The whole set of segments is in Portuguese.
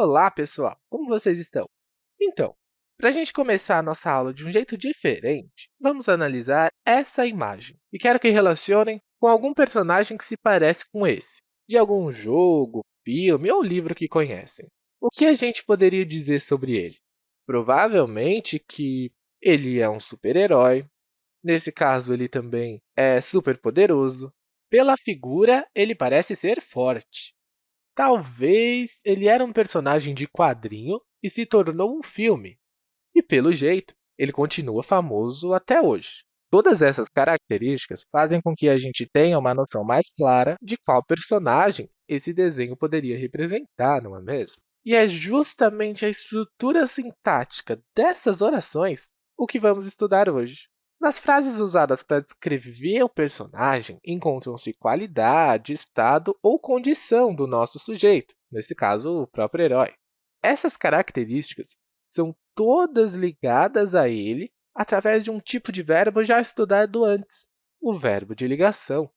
Olá, pessoal! Como vocês estão? Então, para a gente começar a nossa aula de um jeito diferente, vamos analisar essa imagem. E quero que relacionem com algum personagem que se parece com esse, de algum jogo, filme ou livro que conhecem. O que a gente poderia dizer sobre ele? Provavelmente que ele é um super-herói. Nesse caso, ele também é super poderoso. Pela figura, ele parece ser forte. Talvez ele era um personagem de quadrinho e se tornou um filme. E, pelo jeito, ele continua famoso até hoje. Todas essas características fazem com que a gente tenha uma noção mais clara de qual personagem esse desenho poderia representar, não é mesmo? E é justamente a estrutura sintática dessas orações o que vamos estudar hoje. Nas frases usadas para descrever o personagem, encontram-se qualidade, estado ou condição do nosso sujeito, nesse caso, o próprio herói. Essas características são todas ligadas a ele através de um tipo de verbo já estudado antes, o verbo de ligação,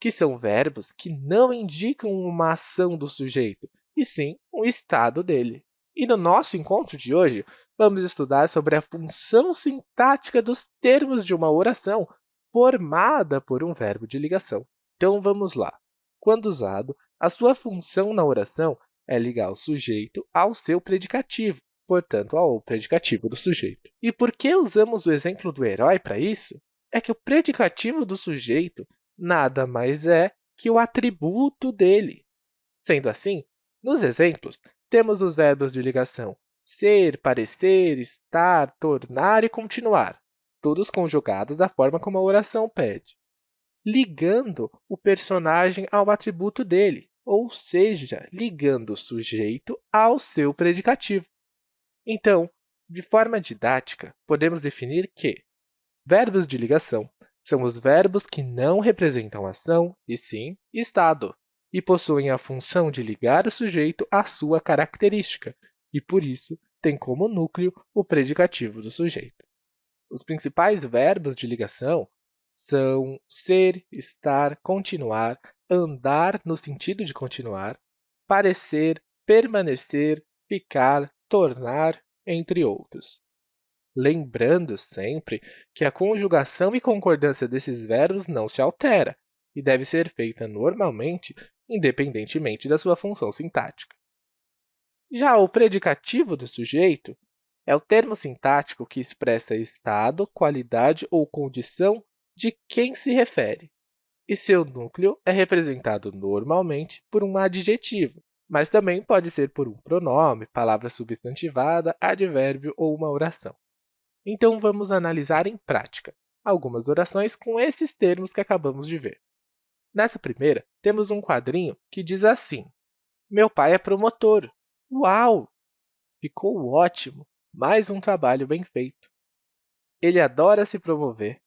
que são verbos que não indicam uma ação do sujeito, e sim um estado dele. E no nosso encontro de hoje, vamos estudar sobre a função sintática dos termos de uma oração formada por um verbo de ligação. Então, vamos lá. Quando usado, a sua função na oração é ligar o sujeito ao seu predicativo, portanto, ao predicativo do sujeito. E por que usamos o exemplo do herói para isso? É que o predicativo do sujeito nada mais é que o atributo dele. Sendo assim, nos exemplos, temos os verbos de ligação ser, parecer, estar, tornar e continuar, todos conjugados da forma como a oração pede, ligando o personagem ao atributo dele, ou seja, ligando o sujeito ao seu predicativo. Então, de forma didática, podemos definir que verbos de ligação são os verbos que não representam ação, e sim estado e possuem a função de ligar o sujeito à sua característica, e, por isso, tem como núcleo o predicativo do sujeito. Os principais verbos de ligação são ser, estar, continuar, andar no sentido de continuar, parecer, permanecer, ficar, tornar, entre outros. Lembrando sempre que a conjugação e concordância desses verbos não se altera e deve ser feita normalmente independentemente da sua função sintática. Já o predicativo do sujeito é o termo sintático que expressa estado, qualidade ou condição de quem se refere, e seu núcleo é representado normalmente por um adjetivo, mas também pode ser por um pronome, palavra substantivada, advérbio ou uma oração. Então, vamos analisar em prática algumas orações com esses termos que acabamos de ver. Nessa primeira, temos um quadrinho que diz assim, Meu pai é promotor. Uau! Ficou ótimo! Mais um trabalho bem feito. Ele adora se promover.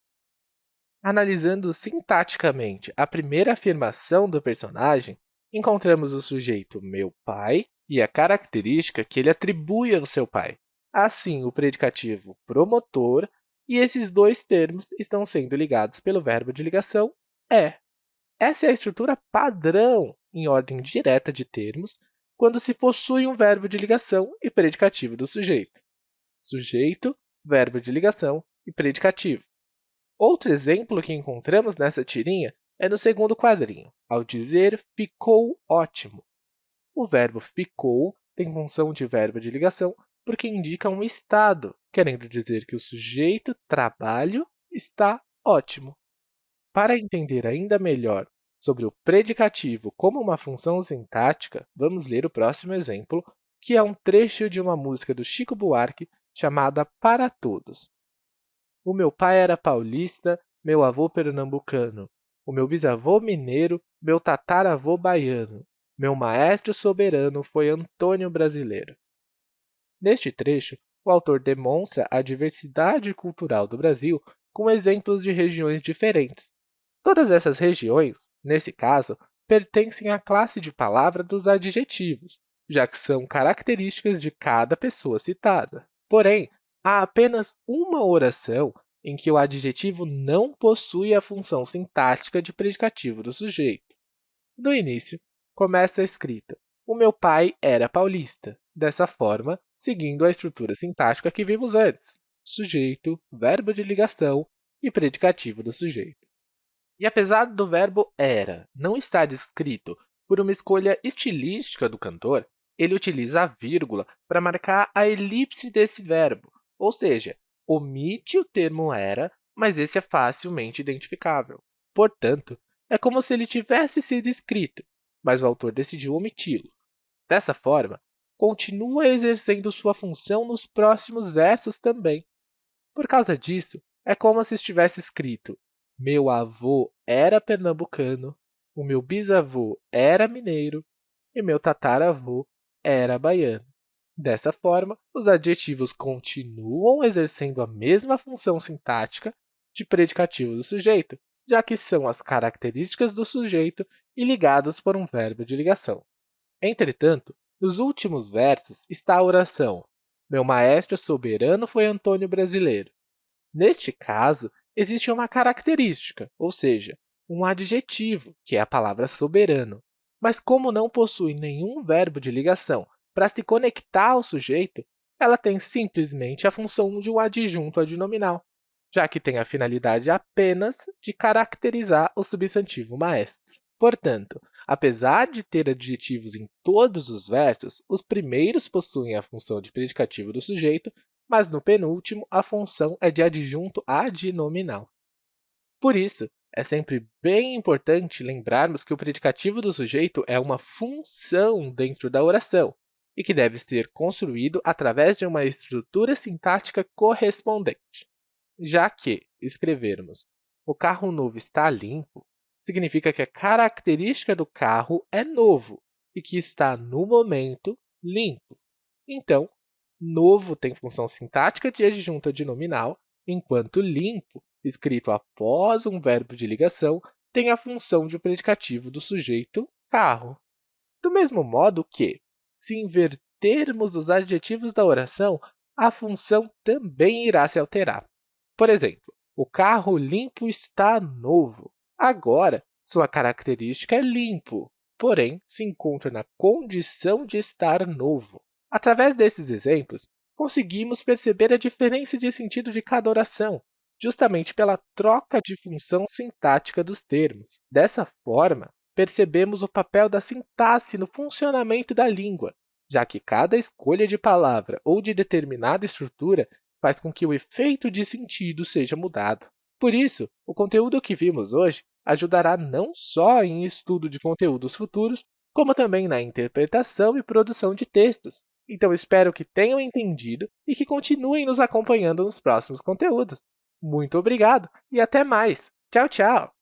Analisando sintaticamente a primeira afirmação do personagem, encontramos o sujeito meu pai e a característica que ele atribui ao seu pai. Assim, o predicativo promotor e esses dois termos estão sendo ligados pelo verbo de ligação é. Essa é a estrutura padrão em ordem direta de termos quando se possui um verbo de ligação e predicativo do sujeito. Sujeito, verbo de ligação e predicativo. Outro exemplo que encontramos nessa tirinha é no segundo quadrinho, ao dizer ficou ótimo. O verbo ficou tem função de verbo de ligação porque indica um estado, querendo dizer que o sujeito trabalho está ótimo. Para entender ainda melhor sobre o predicativo como uma função sintática, vamos ler o próximo exemplo, que é um trecho de uma música do Chico Buarque chamada Para Todos. O meu pai era paulista, meu avô pernambucano. O meu bisavô mineiro, meu tataravô baiano. Meu maestro soberano foi Antônio Brasileiro. Neste trecho, o autor demonstra a diversidade cultural do Brasil com exemplos de regiões diferentes, Todas essas regiões, nesse caso, pertencem à classe de palavra dos adjetivos, já que são características de cada pessoa citada. Porém, há apenas uma oração em que o adjetivo não possui a função sintática de predicativo do sujeito. No início, começa a escrita o meu pai era paulista. Dessa forma, seguindo a estrutura sintática que vimos antes, sujeito, verbo de ligação e predicativo do sujeito. E apesar do verbo era não estar escrito por uma escolha estilística do cantor, ele utiliza a vírgula para marcar a elipse desse verbo, ou seja, omite o termo era, mas esse é facilmente identificável. Portanto, é como se ele tivesse sido escrito, mas o autor decidiu omiti-lo. Dessa forma, continua exercendo sua função nos próximos versos também. Por causa disso, é como se estivesse escrito meu avô era pernambucano, o meu bisavô era mineiro e meu tataravô era baiano. Dessa forma, os adjetivos continuam exercendo a mesma função sintática de predicativo do sujeito, já que são as características do sujeito e ligados por um verbo de ligação. Entretanto, nos últimos versos está a oração Meu maestro soberano foi Antônio Brasileiro. Neste caso, existe uma característica, ou seja, um adjetivo, que é a palavra soberano. Mas como não possui nenhum verbo de ligação para se conectar ao sujeito, ela tem simplesmente a função de um adjunto adnominal, já que tem a finalidade apenas de caracterizar o substantivo maestro. Portanto, apesar de ter adjetivos em todos os versos, os primeiros possuem a função de predicativo do sujeito, mas no penúltimo, a função é de adjunto adnominal. Por isso, é sempre bem importante lembrarmos que o predicativo do sujeito é uma função dentro da oração e que deve ser construído através de uma estrutura sintática correspondente. Já que escrevermos o carro novo está limpo, significa que a característica do carro é novo e que está, no momento, limpo. Então, novo tem função sintática de adjunto adnominal, enquanto limpo, escrito após um verbo de ligação, tem a função de predicativo do sujeito carro. Do mesmo modo que, se invertermos os adjetivos da oração, a função também irá se alterar. Por exemplo, o carro limpo está novo. Agora, sua característica é limpo, porém, se encontra na condição de estar novo. Através desses exemplos, conseguimos perceber a diferença de sentido de cada oração, justamente pela troca de função sintática dos termos. Dessa forma, percebemos o papel da sintaxe no funcionamento da língua, já que cada escolha de palavra ou de determinada estrutura faz com que o efeito de sentido seja mudado. Por isso, o conteúdo que vimos hoje ajudará não só em estudo de conteúdos futuros, como também na interpretação e produção de textos. Então, espero que tenham entendido e que continuem nos acompanhando nos próximos conteúdos. Muito obrigado e até mais! Tchau, tchau!